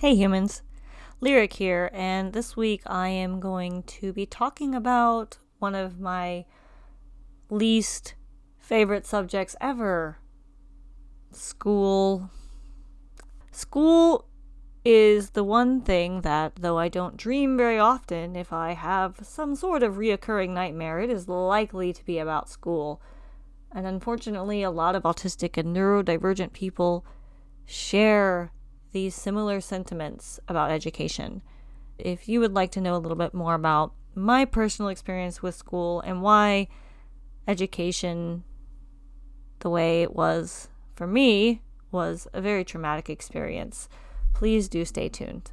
Hey humans, Lyric here, and this week I am going to be talking about one of my least favorite subjects ever school. School is the one thing that, though I don't dream very often, if I have some sort of reoccurring nightmare, it is likely to be about school. And unfortunately, a lot of autistic and neurodivergent people share these similar sentiments about education. If you would like to know a little bit more about my personal experience with school and why education, the way it was for me, was a very traumatic experience, please do stay tuned.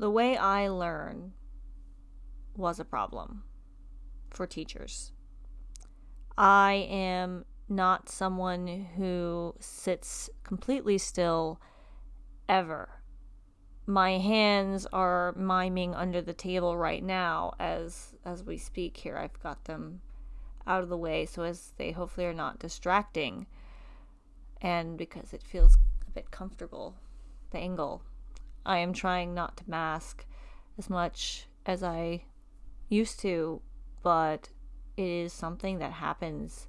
The way I learn was a problem for teachers. I am not someone who sits completely still ever. My hands are miming under the table right now as as we speak here. I've got them out of the way so as they hopefully are not distracting and because it feels a bit comfortable the angle I am trying not to mask as much as I used to, but it is something that happens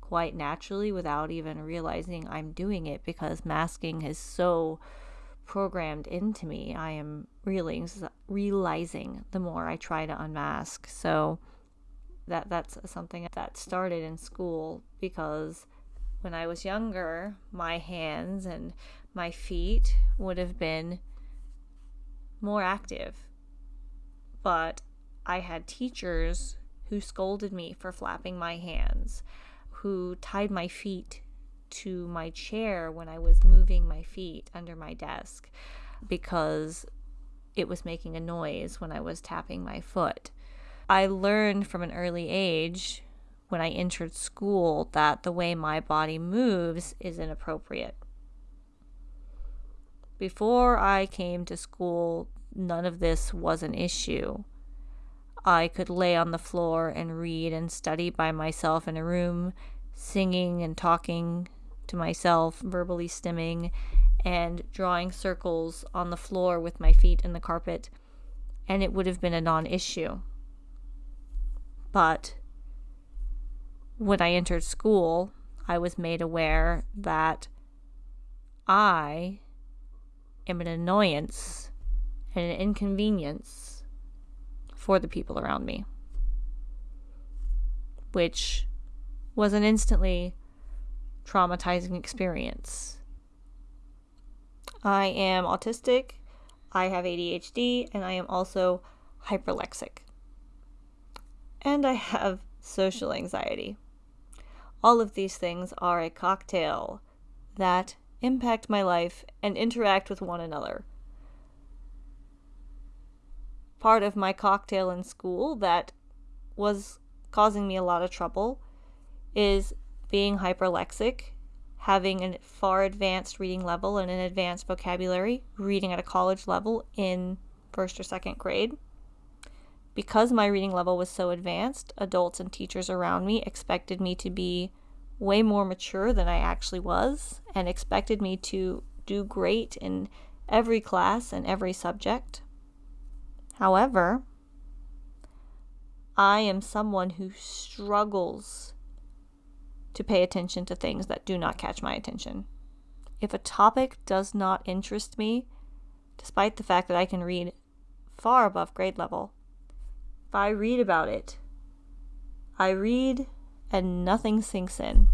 quite naturally without even realizing I'm doing it because masking is so programmed into me. I am realizing, realizing the more I try to unmask. So that that's something that started in school because when I was younger, my hands and my feet would have been more active. But I had teachers who scolded me for flapping my hands, who tied my feet to my chair when I was moving my feet under my desk because it was making a noise when I was tapping my foot. I learned from an early age when I entered school that the way my body moves is inappropriate. Before I came to school, none of this was an issue. I could lay on the floor and read and study by myself in a room, singing and talking to myself, verbally stimming, and drawing circles on the floor with my feet in the carpet, and it would have been a non issue. But when I entered school, I was made aware that I am an annoyance and an inconvenience for the people around me, which was an instantly traumatizing experience. I am autistic, I have ADHD, and I am also hyperlexic. And I have social anxiety. All of these things are a cocktail that impact my life, and interact with one another. Part of my cocktail in school that was causing me a lot of trouble is being hyperlexic, having a far advanced reading level and an advanced vocabulary, reading at a college level in first or second grade. Because my reading level was so advanced, adults and teachers around me expected me to be way more mature than I actually was and expected me to do great in every class and every subject. However, I am someone who struggles to pay attention to things that do not catch my attention. If a topic does not interest me, despite the fact that I can read far above grade level, if I read about it, I read and nothing sinks in.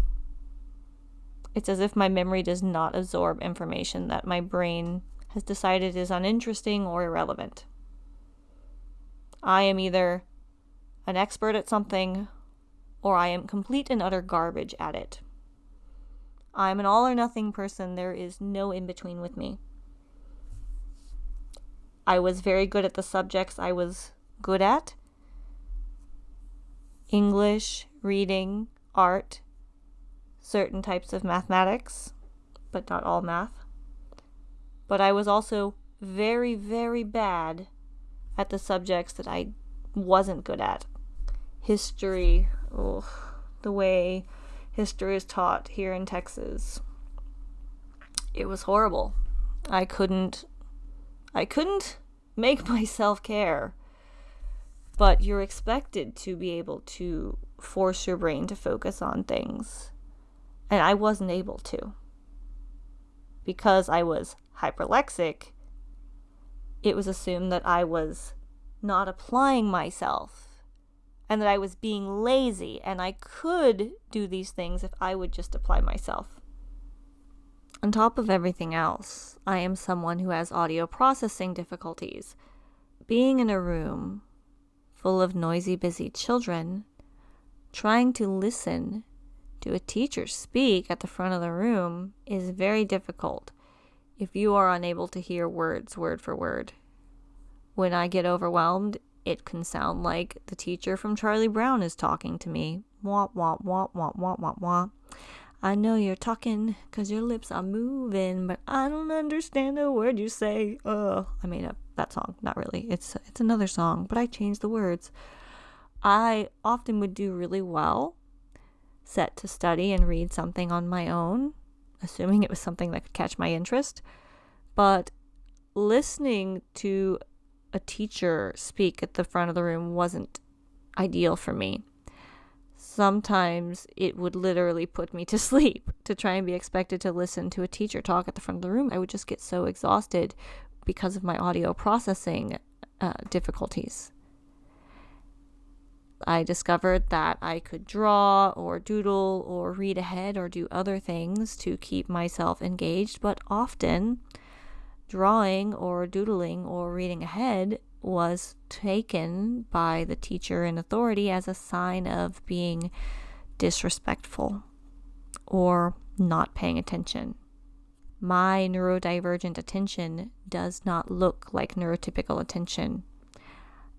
It's as if my memory does not absorb information that my brain has decided is uninteresting or irrelevant. I am either an expert at something or I am complete and utter garbage at it. I'm an all or nothing person. There is no in between with me. I was very good at the subjects I was good at English, reading, art, certain types of mathematics, but not all math. But I was also very, very bad at the subjects that I wasn't good at. History, oh, the way history is taught here in Texas. It was horrible. I couldn't I couldn't make myself care. But you're expected to be able to force your brain to focus on things. And I wasn't able to. Because I was hyperlexic, it was assumed that I was not applying myself and that I was being lazy and I could do these things if I would just apply myself. On top of everything else, I am someone who has audio processing difficulties. Being in a room full of noisy, busy children, trying to listen to a teacher speak at the front of the room is very difficult if you are unable to hear words word for word. When I get overwhelmed, it can sound like the teacher from Charlie Brown is talking to me. Wah, wah, wah, wah, wah, wah, wah. I know you're talking because your lips are moving, but I don't understand a word you say. Oh, I made up that song. Not really. It's it's another song, but I changed the words. I often would do really well set to study and read something on my own, assuming it was something that could catch my interest. But listening to a teacher speak at the front of the room wasn't ideal for me. Sometimes it would literally put me to sleep to try and be expected to listen to a teacher talk at the front of the room. I would just get so exhausted because of my audio processing uh, difficulties. I discovered that I could draw or doodle or read ahead or do other things to keep myself engaged, but often drawing or doodling or reading ahead was taken by the teacher in authority as a sign of being disrespectful or not paying attention. My neurodivergent attention does not look like neurotypical attention.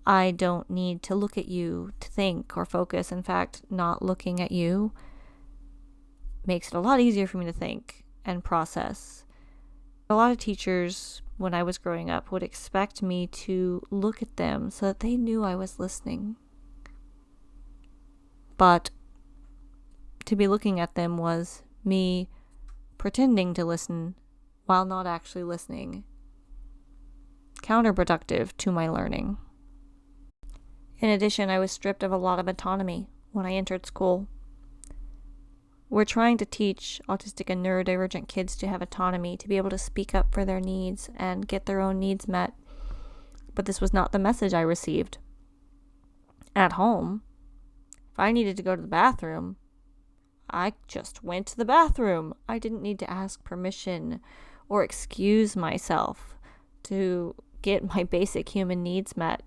I don't need to look at you to think or focus. In fact, not looking at you makes it a lot easier for me to think and process a lot of teachers, when I was growing up, would expect me to look at them so that they knew I was listening. But to be looking at them was me pretending to listen while not actually listening. Counterproductive to my learning. In addition, I was stripped of a lot of autonomy when I entered school. We're trying to teach autistic and neurodivergent kids to have autonomy, to be able to speak up for their needs and get their own needs met. But this was not the message I received. At home, if I needed to go to the bathroom, I just went to the bathroom. I didn't need to ask permission or excuse myself to get my basic human needs met.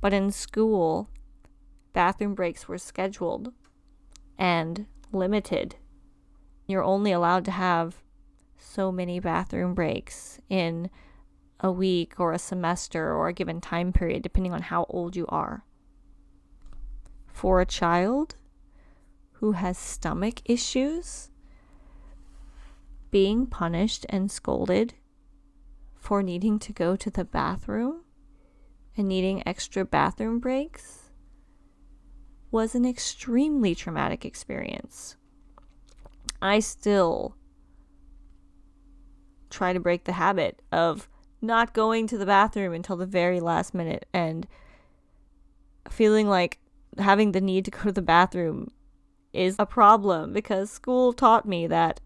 But in school, bathroom breaks were scheduled and limited. You're only allowed to have so many bathroom breaks in a week or a semester or a given time period, depending on how old you are. For a child who has stomach issues, being punished and scolded for needing to go to the bathroom and needing extra bathroom breaks was an extremely traumatic experience. I still try to break the habit of not going to the bathroom until the very last minute and feeling like having the need to go to the bathroom is a problem because school taught me that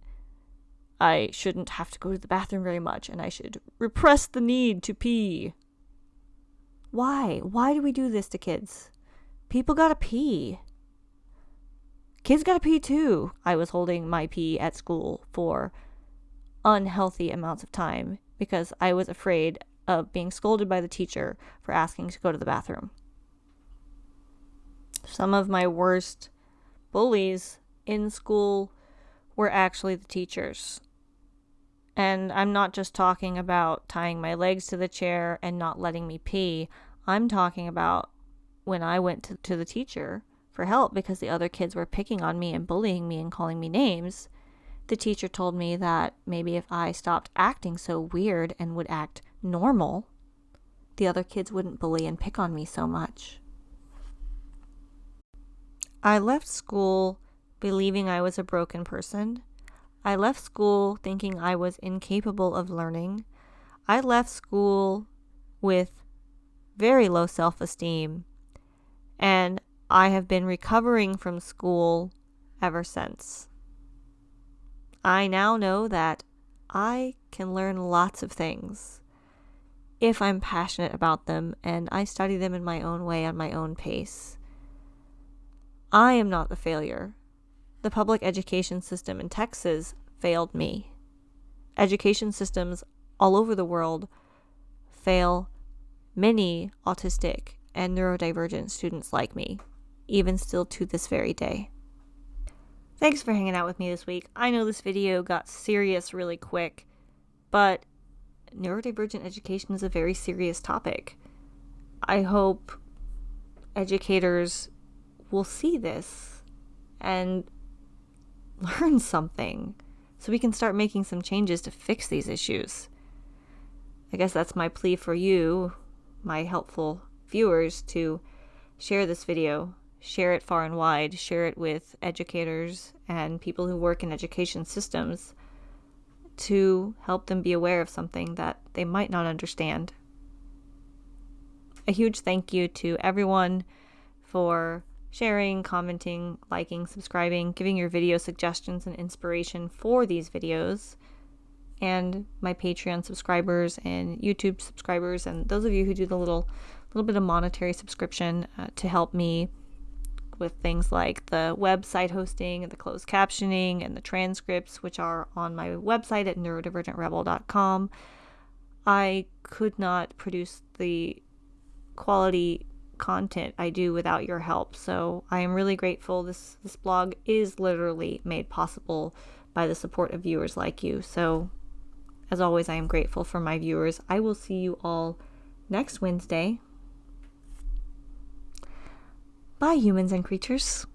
I shouldn't have to go to the bathroom very much and I should repress the need to pee. Why? Why do we do this to kids? People gotta pee. Kids gotta pee too. I was holding my pee at school for unhealthy amounts of time because I was afraid of being scolded by the teacher for asking to go to the bathroom. Some of my worst bullies in school were actually the teachers. And I'm not just talking about tying my legs to the chair and not letting me pee. I'm talking about when I went to, to the teacher for help because the other kids were picking on me and bullying me and calling me names. The teacher told me that maybe if I stopped acting so weird and would act normal, the other kids wouldn't bully and pick on me so much. I left school believing I was a broken person. I left school thinking I was incapable of learning. I left school with very low self esteem, and I have been recovering from school ever since. I now know that I can learn lots of things if I'm passionate about them and I study them in my own way on my own pace. I am not the failure. The public education system in Texas failed me. Education systems all over the world fail many autistic and neurodivergent students like me, even still to this very day. Thanks for hanging out with me this week. I know this video got serious really quick, but neurodivergent education is a very serious topic. I hope educators will see this and learn something so we can start making some changes to fix these issues. I guess that's my plea for you, my helpful viewers, to share this video, share it far and wide, share it with educators and people who work in education systems to help them be aware of something that they might not understand. A huge thank you to everyone for sharing, commenting, liking, subscribing, giving your video suggestions and inspiration for these videos, and my Patreon subscribers and YouTube subscribers, and those of you who do the little little bit of monetary subscription uh, to help me with things like the website hosting and the closed captioning and the transcripts, which are on my website at neurodivergentrebel.com. I could not produce the quality content I do without your help. So I am really grateful. This this blog is literally made possible by the support of viewers like you. So as always, I am grateful for my viewers. I will see you all next Wednesday Bye, humans and creatures.